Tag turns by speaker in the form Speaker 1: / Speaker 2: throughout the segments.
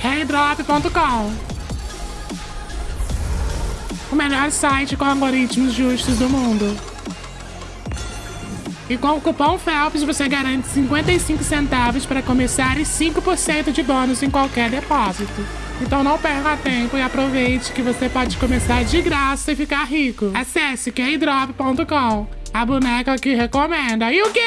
Speaker 1: Keydrop.com O melhor site com algoritmos justos do mundo. E com o cupom FELPS você garante 55 centavos para começar e 5% de bônus em qualquer depósito. Então não perca tempo e aproveite que você pode começar de graça e ficar rico. Acesse keydrop.com a boneca que recomenda. E o quê?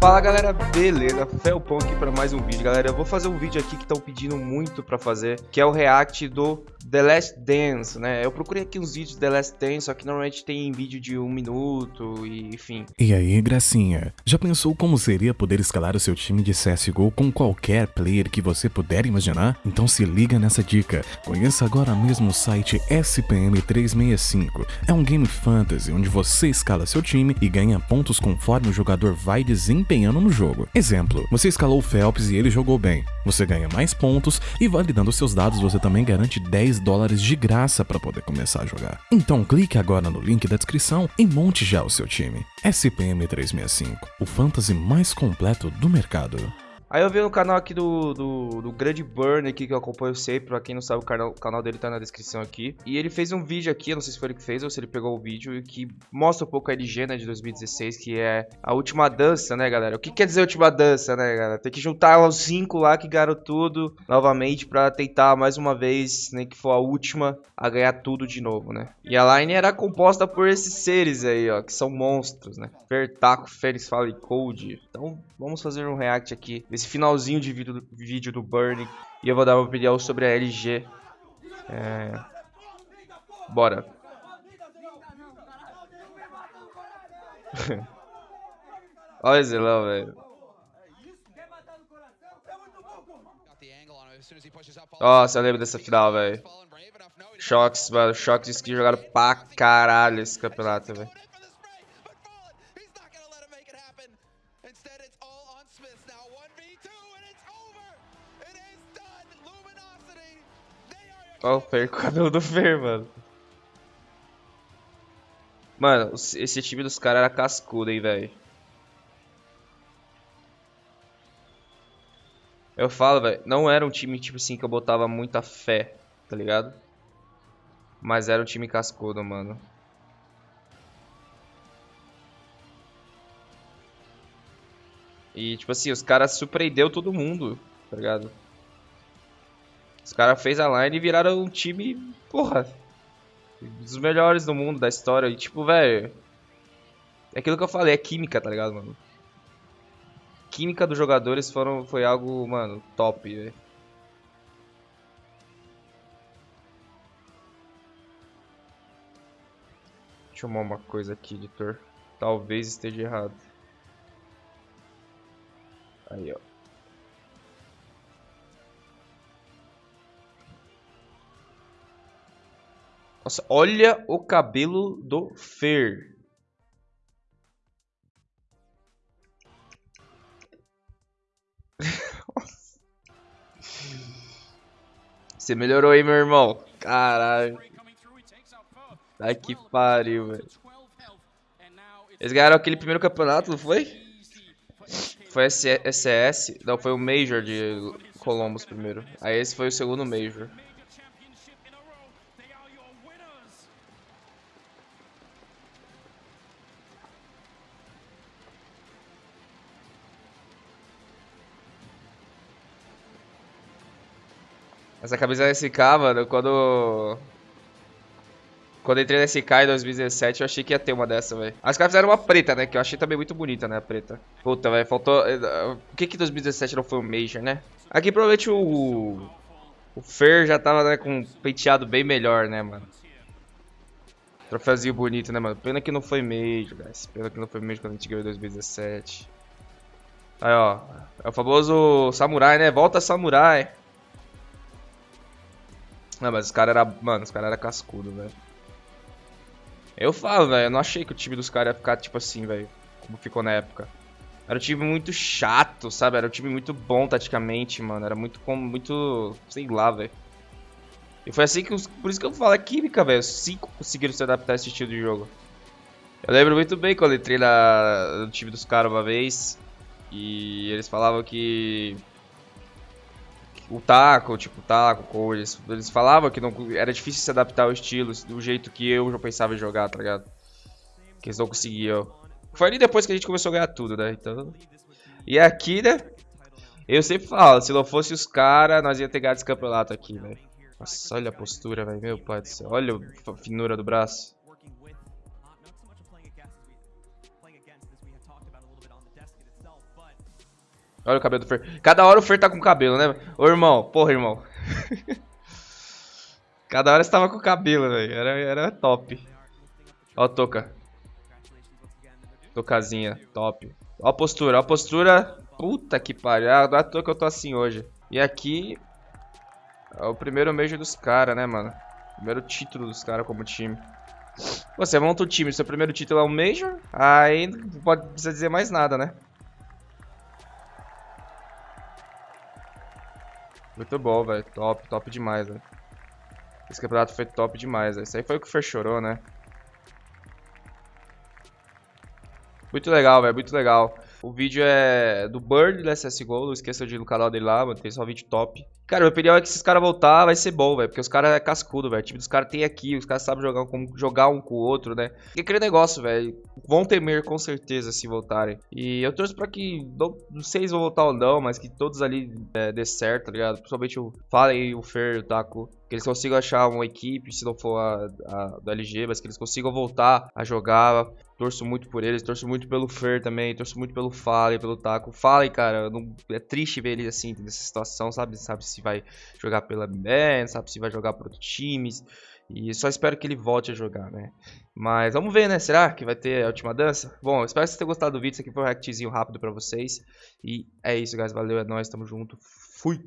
Speaker 2: Fala galera, beleza? Felpon aqui para mais um vídeo. Galera, eu vou fazer um vídeo aqui que estão pedindo muito para fazer, que é o react do The Last Dance, né? Eu procurei aqui uns vídeos de The Last Dance, só que normalmente tem vídeo de um minuto e enfim.
Speaker 3: E aí, gracinha? Já pensou como seria poder escalar o seu time de CSGO com qualquer player que você puder imaginar? Então se liga nessa dica. Conheça agora mesmo o site SPM365. É um game fantasy onde você escala seu time e ganha pontos conforme o jogador vai desempenhando no jogo. Exemplo, você escalou o Phelps e ele jogou bem. Você ganha mais pontos e validando seus dados você também garante 10 dólares de graça para poder começar a jogar. Então clique agora no link da descrição e monte já o seu time. SPM 365, o fantasy mais completo do mercado.
Speaker 2: Aí eu vi no canal aqui do, do, do Grande Burn aqui, que eu acompanho sempre, pra quem não sabe, o canal, o canal dele tá na descrição aqui. E ele fez um vídeo aqui, não sei se foi ele que fez ou se ele pegou o vídeo, que mostra um pouco a LG, né, de 2016, que é a última dança, né, galera? O que quer dizer última dança, né, galera? Tem que juntar os cinco lá que ganharam tudo, novamente, pra tentar mais uma vez, nem né, que for a última, a ganhar tudo de novo, né? E a line era composta por esses seres aí, ó, que são monstros, né? Fertaco, Fênix, Fala e Cold. Então, vamos fazer um react aqui esse finalzinho de vídeo, vídeo do Burning. E eu vou dar uma opinião sobre a LG. É... Bora. Olha esse lá, velho. Nossa, eu lembro dessa final, velho. Shocks, mano. Shocks que jogaram pra caralho esse campeonato, velho. Olha o Fer, o cabelo do Fer, mano. Mano, esse time dos caras era cascudo, hein, velho. Eu falo, velho, não era um time, tipo assim, que eu botava muita fé, tá ligado? Mas era um time cascudo, mano. E, tipo assim, os caras surpreendeu todo mundo, tá ligado? Os caras fez a line e viraram um time, porra, dos melhores do mundo, da história. E tipo, velho, é aquilo que eu falei, é química, tá ligado, mano? Química dos jogadores foram, foi algo, mano, top, velho. Deixa eu arrumar uma coisa aqui, editor. Talvez esteja errado. Aí, ó. Nossa, olha o cabelo do Fer. Você melhorou aí, meu irmão. Caralho. Ai que pariu, velho. Eles ganharam aquele primeiro campeonato, não foi? Foi SCS. Não, foi o Major de Columbus primeiro. Aí esse foi o segundo Major. Essa camisa da SK, mano, quando... Quando entrei na SK em 2017, eu achei que ia ter uma dessa, velho. As caras fizeram uma preta, né? Que eu achei também muito bonita, né? A preta. Puta, velho, faltou... Eh, por que que 2017 não foi um Major, né? Aqui provavelmente o... O Fer já tava, né, com um penteado bem melhor, né, mano? Troféuzinho bonito, né, mano? Pena que não foi Major, guys. Pena que não foi Major quando a gente ganhou em 2017. Aí, ó. É o famoso Samurai, né? Volta Samurai. Não, mas os caras era, mano, os caras era cascudo, velho. Eu falo, velho, eu não achei que o time dos caras ia ficar tipo assim, velho, como ficou na época. Era um time muito chato, sabe? Era um time muito bom taticamente, mano. Era muito muito, sei lá, velho. E foi assim que os, por isso que eu falo é química, velho. Cinco conseguiram se adaptar a esse estilo de jogo. Eu lembro muito bem quando entrei na, no time dos caras uma vez e eles falavam que o taco, tipo, taco, eles, eles falavam que não, era difícil se adaptar ao estilo, do jeito que eu já pensava em jogar, tá ligado? Que eles não conseguiam. Foi ali depois que a gente começou a ganhar tudo, né? Então. E aqui, né? Eu sempre falo, se não fosse os caras, nós ia ter ganhado esse campeonato aqui, velho. Nossa, olha a postura, velho. Meu pai do céu. Olha a finura do braço. Olha o cabelo do Fer. Cada hora o Fer tá com cabelo, né? Ô, irmão. Porra, irmão. Cada hora você tava com cabelo, velho. Era, era top. Ó a toca. Tocazinha. Top. Ó a postura. Ó a postura. Puta que pariu. Ah, não é à toa que eu tô assim hoje. E aqui... É o primeiro Major dos caras, né, mano? Primeiro título dos caras como time. Você monta o time, seu primeiro título é um Major, aí não pode precisar dizer mais nada, né? Muito bom, velho. Top, top demais, velho. Esse campeonato foi top demais, velho. Isso aí foi o que o Fer chorou, né? Muito legal, velho. Muito legal. O vídeo é do Bird da CSGO. Não esqueça de ir no canal dele lá, mano. Tem só vídeo top. Cara, minha opinião é que se os caras voltar, vai ser bom, velho. Porque os caras é cascudo, velho. O time dos caras tem aqui. Os caras sabem jogar, com, jogar um com o outro, né? E aquele negócio, velho. Vão temer com certeza se voltarem. E eu torço pra que. Não, não sei se vão voltar ou não, mas que todos ali é, dê certo, tá ligado? Principalmente o Fallen, o Fer, o Taco. Que eles consigam achar uma equipe, se não for a, a do LG, mas que eles consigam voltar a jogar. Torço muito por eles, torço muito pelo Fer também, torço muito pelo Fallen, pelo Taco. Fallen, cara, não, é triste ver ele assim, nessa situação, sabe? Sabe se vai jogar pela BN, sabe se vai jogar por outros times. E só espero que ele volte a jogar, né? Mas vamos ver, né? Será que vai ter a última dança? Bom, espero que vocês tenham gostado do vídeo. Isso aqui foi um reactzinho rápido pra vocês. E é isso, guys. Valeu, é nóis. Tamo junto. Fui!